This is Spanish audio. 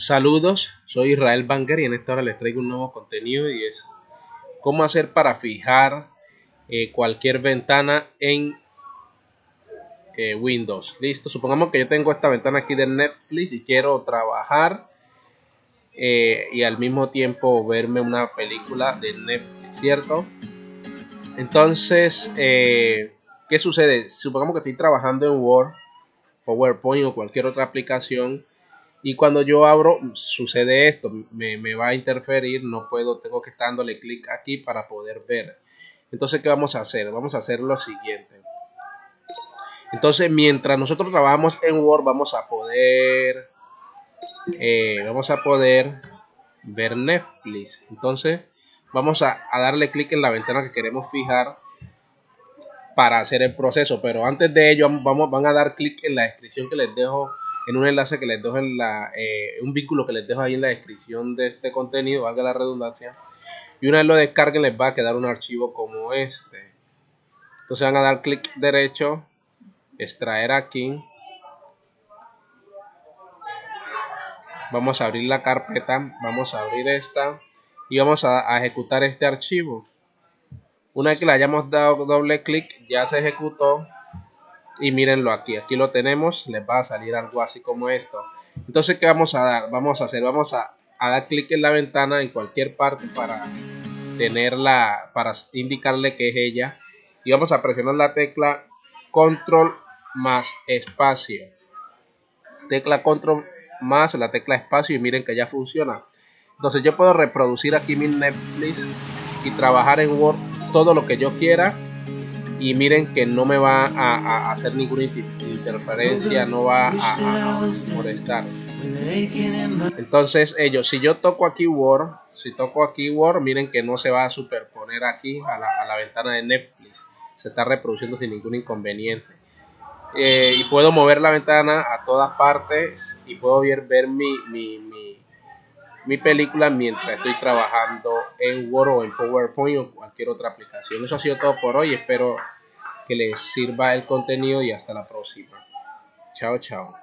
Saludos, soy Israel Banger y en esta hora les traigo un nuevo contenido y es cómo hacer para fijar eh, cualquier ventana en eh, Windows. Listo, supongamos que yo tengo esta ventana aquí de Netflix y quiero trabajar eh, y al mismo tiempo verme una película de Netflix, ¿cierto? Entonces, ¿qué sucede? Supongamos que estoy trabajando en Word, PowerPoint o cualquier otra aplicación y cuando yo abro, sucede esto, me, va a interferir, no puedo, tengo que estar dándole clic aquí para poder ver. Entonces, ¿qué vamos a hacer? Vamos a hacer lo siguiente. Entonces, mientras nosotros trabajamos en Word, vamos a poder, eh, vamos a poder ver Netflix. Entonces, vamos a, darle clic en la ventana que queremos fijar para hacer el proceso. Pero antes de ello, vamos, van a dar clic en la descripción que les dejo en un enlace que les dejo en la, eh, un vínculo que les dejo ahí en la descripción de este contenido, valga la redundancia. Y una vez lo descarguen les va a quedar un archivo como este. Entonces van a dar clic derecho, extraer aquí. Vamos a abrir la carpeta, vamos a abrir esta y vamos a, a ejecutar este archivo. Una vez que le hayamos dado doble clic, ya se ejecutó y mírenlo aquí, aquí lo tenemos, les va a salir algo así como esto. Entonces, ¿qué vamos a dar? Vamos a hacer, vamos a, dar clic en la ventana en cualquier parte para tenerla, para indicarle que es ella. Y vamos a presionar la tecla control más espacio. Tecla control más la tecla espacio y miren que ya funciona. Entonces yo puedo reproducir aquí mi Netflix y trabajar en Word todo lo que yo quiera y miren que no me va a, hacer ninguna interferencia, no va a, molestar. Entonces ellos, si yo toco aquí Word, si toco aquí Word, miren que no se va a superponer aquí a la, ventana de Netflix. Se está reproduciendo sin ningún inconveniente. Eh, y puedo mover la ventana a todas partes y puedo ver, ver mi, mi, mi película mientras estoy trabajando en Word o en PowerPoint o cualquier otra aplicación. Eso ha sido todo por hoy. Espero que les sirva el contenido y hasta la próxima. Chao, chao.